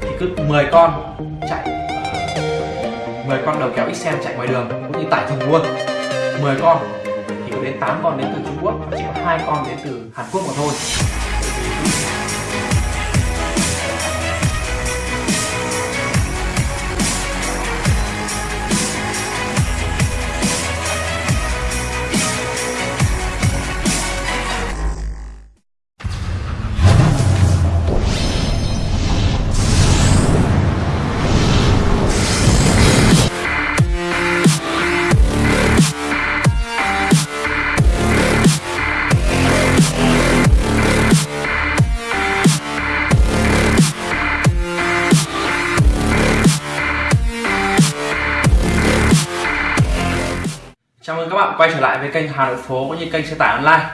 thì cứ 10 con chạy. 10 con đầu kéo XM chạy ngoài đường, cũng như tải thùng luôn. 10 con, thì có đến 8 con đến từ Trung Quốc và chỉ có hai con đến từ Hàn Quốc mà thôi. Quay trở lại với kênh Hà Nội Phố cũng như kênh xe tải online.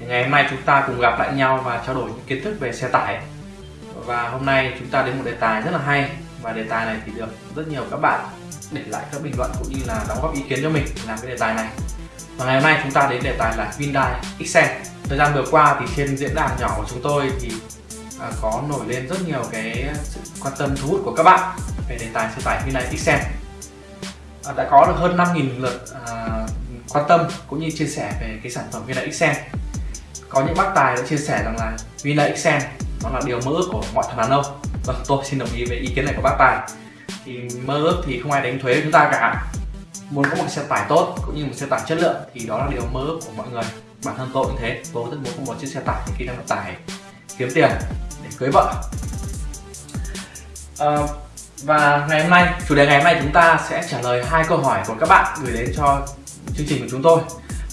Thì Ngày hôm nay chúng ta cùng gặp lại nhau và trao đổi những kiến thức về xe tải. Và hôm nay chúng ta đến một đề tài rất là hay. Và đề tài này thì được rất nhiều các bạn để lại các bình luận cũng như là đóng góp ý kiến cho mình làm cái đề tài này. Và ngày hôm nay chúng ta đến đề tài là Hyundai Accent Thời gian vừa qua thì trên diễn đàn nhỏ của chúng tôi thì à, có nổi lên rất nhiều cái sự quan tâm thu hút của các bạn về đề tài xe tải Hyundai Accent à, đã có được hơn 5.000 lượt à, quan tâm cũng như chia sẻ về cái sản phẩm Vina Xen có những bác tài đã chia sẻ rằng là Vina Xen nó là điều mơ ước của mọi thằng đàn ông. Vâng tôi xin đồng ý với ý kiến này của bác tài. Thì mơ ước thì không ai đánh thuế chúng ta cả. Muốn có một xe tải tốt cũng như một xe tải chất lượng thì đó là điều mơ ước của mọi người. Bản thân tôi cũng thế tôi rất muốn có một chiếc xe tải khi đang vận tải kiếm tiền để cưới vợ. À, và ngày hôm nay, chủ đề ngày hôm nay chúng ta sẽ trả lời hai câu hỏi của các bạn gửi đến cho chương trình của chúng tôi.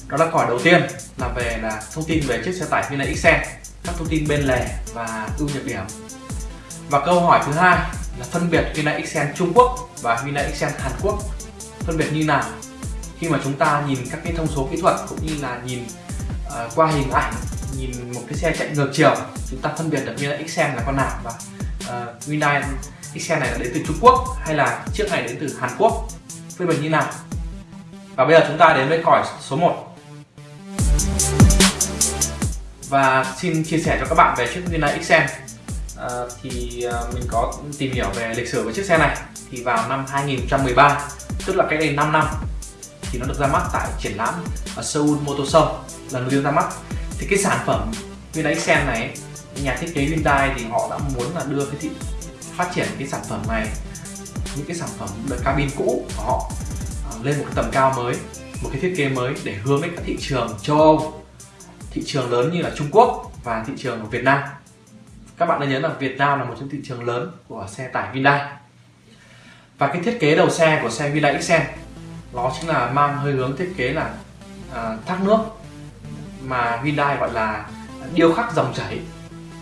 Đó là câu hỏi đầu tiên là về là thông tin về chiếc xe tải Hyundai Accent Các thông tin bên lề và ưu nhược điểm. Và câu hỏi thứ hai là phân biệt Hyundai Accent Trung Quốc và Hyundai Accent Hàn Quốc. Phân biệt như nào? Khi mà chúng ta nhìn các cái thông số kỹ thuật cũng như là nhìn uh, qua hình ảnh Nhìn một cái xe chạy ngược chiều Chúng ta phân biệt được Hyundai Accent là con nào và uh, Hyundai cái xe này là đến từ Trung Quốc hay là chiếc này đến từ Hàn Quốc? Phân biệt như nào? Và bây giờ chúng ta đến với còi số 1 và xin chia sẻ cho các bạn về chiếc Hyundai Accent à, ờ, thì ờ, mình có tìm hiểu về lịch sử của chiếc xe này. Thì vào năm 2013 tức là cách đây 5 năm thì nó được ra mắt tại triển lãm ở Seoul Motor Show lần đầu tiên ra mắt. Thì cái sản phẩm Hyundai Accent này nhà thiết kế Hyundai thì họ đã muốn là đưa cái thị phát triển cái sản phẩm này những cái sản phẩm đời cabin cũ của họ lên một cái tầm cao mới một cái thiết kế mới để hướng đến các thị trường châu Âu thị trường lớn như là Trung Quốc và thị trường của Việt Nam. Các bạn nên nhớ là Việt Nam là một trong thị trường lớn của xe tải Hyundai. Và cái thiết kế đầu xe của xe Hyundai Accent nó chính là mang hơi hướng thiết kế là à, thác nước mà Hyundai gọi là điêu khắc dòng chảy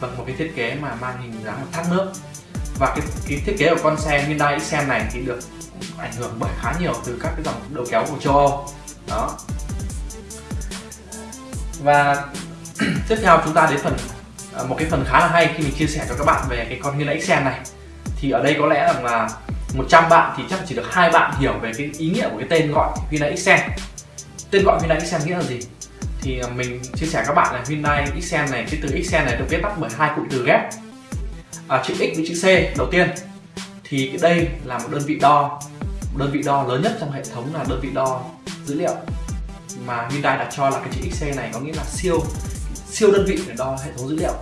bằng một cái thiết kế mà mang hình dáng thác nước. Và cái, cái thiết kế của con xe Hyundai Accent này thì được ảnh hưởng bởi khá nhiều từ các cái dòng đầu kéo của châu Âu. Đó. Và tiếp theo chúng ta đến phần à, một cái phần khá là hay khi mình chia sẻ cho các bạn về cái con Hyundai Accent này. Thì ở đây có lẽ rằng là 100 bạn thì chắc chỉ được hai bạn hiểu về cái ý nghĩa của cái tên gọi Hyundai Accent tên gọi Hyundai Accent nghĩa là gì? Thì à, mình chia sẻ các bạn là Hyundai Accent này cái từ Accent này được viết tắt bởi hai cụm từ ghép. À, chữ X với chữ C đầu tiên thì đây là một đơn vị đo. Một đơn vị đo lớn nhất trong hệ thống là đơn vị đo dữ liệu. Mà Hyundai đặt cho là cái chữ XC này có nghĩa là siêu siêu đơn vị để đo hệ thống dữ liệu.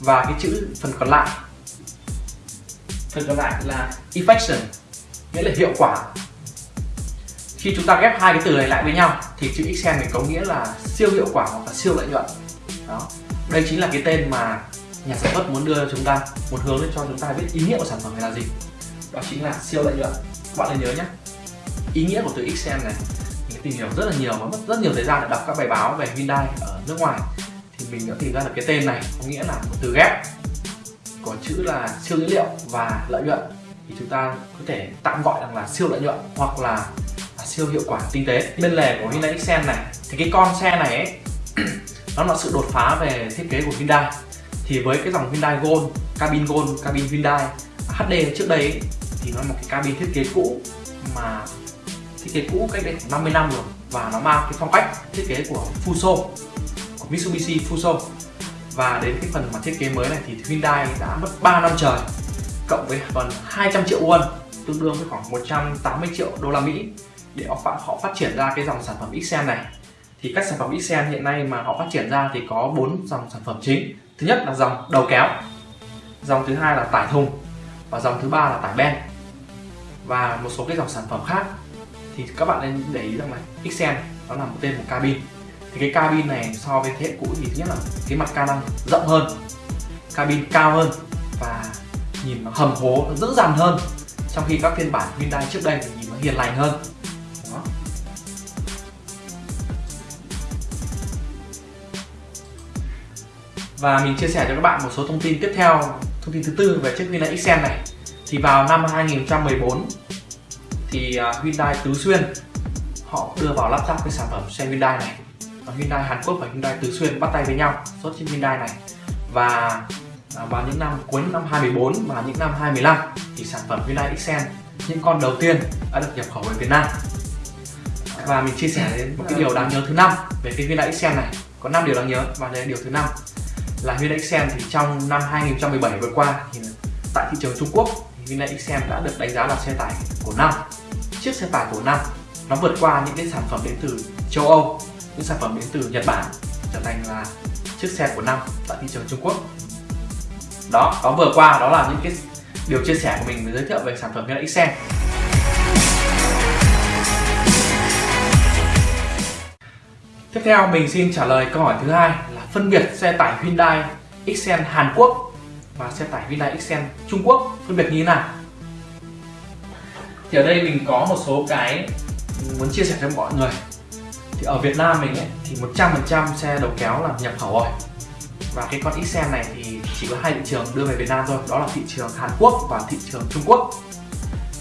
Và cái chữ phần còn lại, phần còn lại là effection nghĩa là hiệu quả. Khi chúng ta ghép hai cái từ này lại với nhau thì chữ Excel này có nghĩa là siêu hiệu quả hoặc là siêu lợi nhuận. Đó. Đây chính là cái tên mà nhà sản xuất muốn đưa cho chúng ta một hướng để cho chúng ta biết ý nghĩa của sản phẩm này là gì. Đó chính là siêu lợi nhuận. Các bạn nên nhớ nhé. Ý nghĩa của từ xem này mình tìm hiểu rất là nhiều và mất rất nhiều thời gian để đọc các bài báo về Hyundai ở nước ngoài. Thì mình đã tìm ra được cái tên này có nghĩa là một từ ghép có chữ là siêu dữ liệu và lợi nhuận. Thì chúng ta có thể tạm gọi rằng là siêu lợi nhuận hoặc là à, siêu hiệu quả kinh tế. Bên lề của Hyundai Accent này thì cái con xe này ấy, nó là sự đột phá về thiết kế của Hyundai thì với cái dòng Hyundai Gold cabin Gold cabin Hyundai HD trước đây ấy, thì nó là một cái cabin thiết kế cũ mà thiết kế cũ cách đây khoảng 50 năm rồi. Và nó mang cái phong cách thiết kế của Fuso của Mitsubishi Fuso. Và đến cái phần mà thiết kế mới này thì Hyundai đã mất 3 năm trời cộng với gần 200 triệu won tương đương với khoảng 180 triệu đô la Mỹ để họ họ phát triển ra cái dòng sản phẩm Xen này. Thì các sản phẩm Xen hiện nay mà họ phát triển ra thì có bốn dòng sản phẩm chính thứ nhất là dòng đầu kéo. Dòng thứ hai là tải thùng. Và dòng thứ ba là tải ben. Và một số cái dòng sản phẩm khác. Thì các bạn nên để ý rằng là Xen nó là một tên một cabin. Thì cái cabin này so với thế hệ cũ thì thứ nhất là cái mặt ca năng rộng hơn, cabin cao hơn và nhìn nó hầm hố, nó dữ dằn hơn. Trong khi các phiên bản Hyundai trước đây thì nhìn nó hiền lành hơn. Và mình chia sẻ cho các bạn một số thông tin tiếp theo, thông tin thứ tư về chiếc Hyundai Accent này. Thì vào năm 2014 thì à, Hyundai Tứ Xuyên, họ đưa vào lắp ráp cái sản phẩm xe Hyundai này. Và Hyundai Hàn Quốc và Hyundai Tứ Xuyên bắt tay với nhau xuất chiếc Hyundai này. Và à, vào những năm cuối năm 2014 và những năm 2015 thì sản phẩm Hyundai Accent những con đầu tiên đã được nhập khẩu về Việt Nam. Và mình chia sẻ đến một cái điều đáng nhớ thứ năm về cái Hyundai Accent này. Có 5 điều đáng nhớ và đây là điều thứ năm là Hyundai Accent thì trong năm 2017 vừa qua thì tại thị trường Trung Quốc thì Hyundai Accent đã được đánh giá là xe tải của năm. Chiếc xe tải của năm, nó vượt qua những cái sản phẩm đến từ châu Âu, những sản phẩm đến từ Nhật Bản, trở thành là chiếc xe của năm tại thị trường Trung Quốc. Đó đó vừa qua đó là những cái điều chia sẻ của mình giới thiệu về sản phẩm Hyundai Accent Tiếp theo mình xin trả lời câu hỏi thứ hai phân biệt xe tải Hyundai Xen Hàn Quốc và xe tải Hyundai Xen Trung Quốc phân biệt như thế nào? Thì ở đây mình có một số cái muốn chia sẻ cho mọi người. Thì ở Việt Nam mình ấy, thì 100% xe đầu kéo là nhập khẩu rồi. Và cái con Xen này thì chỉ có hai thị trường đưa về Việt Nam thôi, đó là thị trường Hàn Quốc và thị trường Trung Quốc.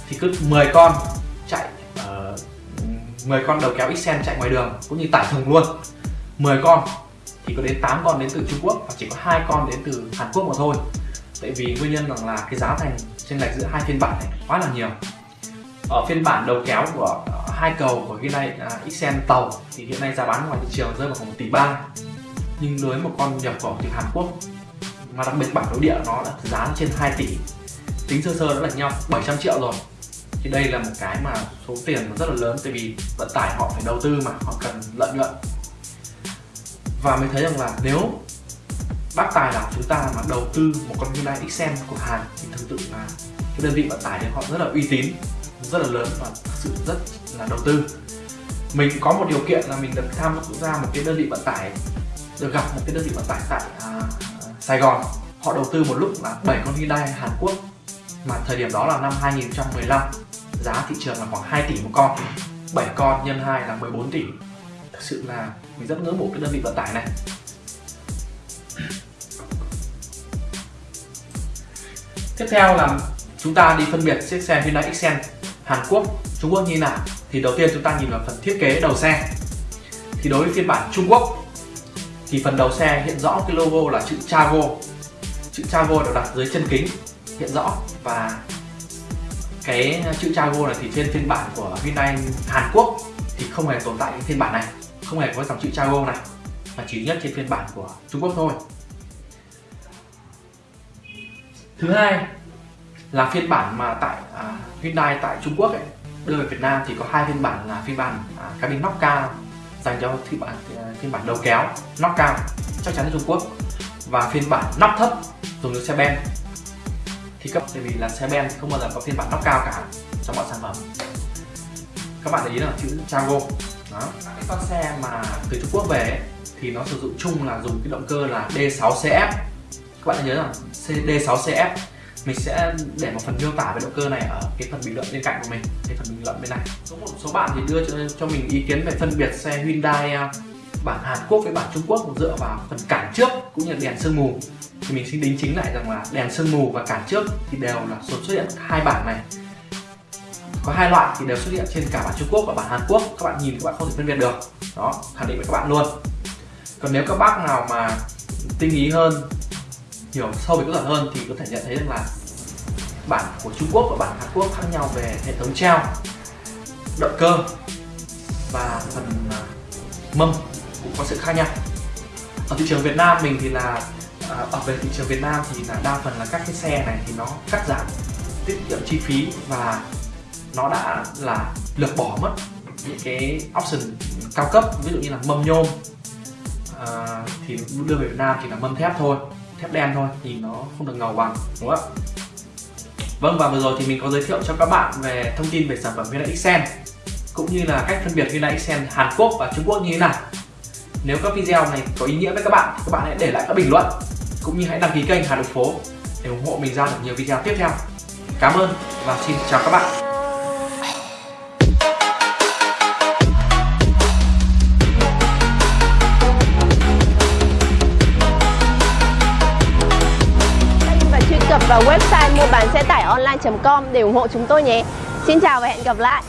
Thì cứ 10 con chạy ờ, uh, 10 con đầu kéo Xen chạy ngoài đường cũng như tải thùng luôn 10 con thì có đến 8 con đến từ Trung Quốc và chỉ có hai con đến từ Hàn Quốc mà thôi. Tại vì nguyên nhân rằng là cái giá thành trên lệch giữa hai phiên bản này quá là nhiều. Ở phiên bản đầu kéo của hai cầu của Hyundai à, uh, Accent tàu thì hiện nay giá bán ngoài thị trường rơi vào khoảng 1 tỷ ba. Nhưng đối với một con nhập khẩu từ Hàn Quốc mà đặc biệt bản nội địa nó đã giá trên 2 tỷ. Tính sơ sơ đã là nhau 700 triệu rồi. Thì đây là một cái mà số tiền nó rất là lớn tại vì vận tải họ phải đầu tư mà họ cần lợi nhuận và mới thấy rằng là nếu bác tài nào chúng ta mà đầu tư một con Hyundai Accent của Hàn thì thực sự là cái đơn vị vận tải đấy họ rất là uy tín rất là lớn và thực sự rất là đầu tư. Mình có một điều kiện là mình được tham gia một cái đơn vị vận tải được gặp một cái đơn vị vận tải tại à, Sài Gòn. Họ đầu tư một lúc là 7 con Hyundai Hàn Quốc mà thời điểm đó là năm 2015 giá thị trường là khoảng 2 tỷ một con. 7 con nhân 2 là 14 tỷ sự là mình rất ngưỡng mộ cái đơn vị vận tải này. Tiếp theo là chúng ta đi phân biệt chiếc xe Hyundai Accent Hàn Quốc, Trung Quốc như nào. Thì đầu tiên chúng ta nhìn vào phần thiết kế đầu xe. Thì đối với phiên bản Trung Quốc, thì phần đầu xe hiện rõ cái logo là chữ Chago chữ Chago được đặt dưới chân kính, hiện rõ. Và cái chữ Chago này thì trên phiên bản của Hyundai Hàn Quốc thì không hề tồn tại cái phiên bản này không hề có dòng chữ Chago này mà chỉ nhất trên phiên bản của Trung Quốc thôi. Thứ hai là phiên bản mà tại à, Hyundai tại Trung Quốc ấy, đưa về Việt Nam thì có hai phiên bản là phiên bản à, cabin nóc cao dành cho phiên bản à, phiên bản đầu kéo nóc cao chắc chắn ở Trung Quốc và phiên bản nóc thấp dùng cho xe ben. Thì cấp tại vì là xe ben không bao giờ có phiên bản nóc cao cả trong mọi sản phẩm. Các bạn để ý là chữ Chago đó. Cái con xe mà từ Trung Quốc về ấy, thì nó sử dụng chung là dùng cái động cơ là D6CF các bạn nhớ rằng D6CF mình sẽ để một phần miêu tả về động cơ này ở cái phần bình luận bên cạnh của mình cái phần bình luận bên này. Có một số bạn thì đưa cho, cho mình ý kiến về phân biệt xe Hyundai à, bản Hàn Quốc với bản Trung Quốc dựa vào phần cản trước cũng như đèn sương mù. Thì mình xin đính chính lại rằng là đèn sương mù và cản trước thì đều là xuất hiện hai bản này có hai loại thì đều xuất hiện trên cả bản Trung Quốc và bản Hàn Quốc. Các bạn nhìn các bạn không thể phân biệt được. Đó, khẳng định với các bạn luôn. Còn nếu các bác nào mà tinh ý hơn, hiểu sâu về kỹ thuật hơn thì có thể nhận thấy rằng là bản của Trung Quốc và bản Hàn Quốc khác nhau về hệ thống treo, động cơ và phần à, mâm cũng có sự khác nhau. Ở thị trường Việt Nam mình thì là à, ở về thị trường Việt Nam thì là đa phần là các cái xe này thì nó cắt giảm tiết kiệm chi phí và nó đã là lược bỏ mất những cái option cao cấp ví dụ như là mâm nhôm à, thì đưa về Việt Nam chỉ là mâm thép thôi thép đen thôi nhìn nó không được ngầu bằng đúng không ạ Vâng và vừa rồi thì mình có giới thiệu cho các bạn về thông tin về sản phẩm Hyundai Accent cũng như là cách phân biệt Hyundai Accent Hàn Quốc và Trung Quốc như thế nào. Nếu các video này có ý nghĩa với các bạn thì các bạn hãy để lại các bình luận cũng như hãy đăng ký kênh Hà Nội Phố để ủng hộ mình ra được nhiều video tiếp theo. Cảm ơn và xin chào các bạn. Vào website mua bán xe tải online.com để ủng hộ chúng tôi nhé. Xin chào và hẹn gặp lại.